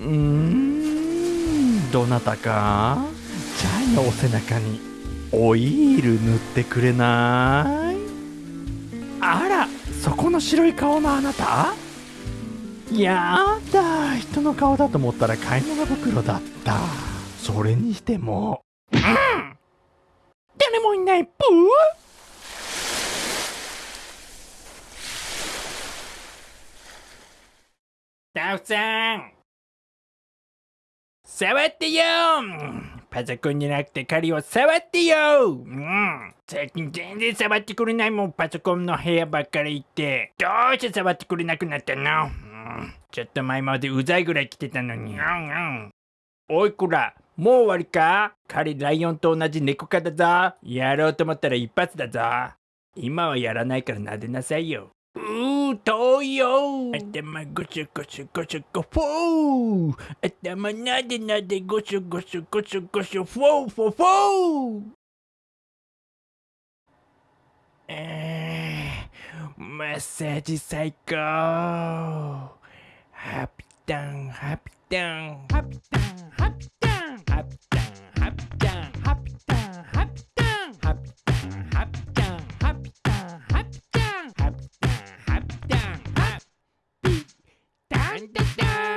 うんどなたか？チャイのお背中にオイール塗ってくれな。いあらそこの白い顔のあなた？やだ人の顔だと思ったら買い物袋だった。それにしても。うん誰もいないプー。タフさん。触ってよパソコンじゃなくて狩りを触ってようん。最近全然触ってくれないもんパソコンの部屋ばっかり行って。どうして触ってくれなくなったの、うん、ちょっと前までうざいぐらい来てたのに。うんうん。おいこら。もう終わりか？彼ライオンと同じ猫科だ。ぞやろうと思ったら一発だぞ。今はやらないから撫でなさいよ、遠いよ頭ゴシゴシゴシゴフォー頭なでなでゴシゴシゴシゴシフォーフォーフォーえー、マッサージ最高ハピタンハピタンハピタン dun, dun, dun.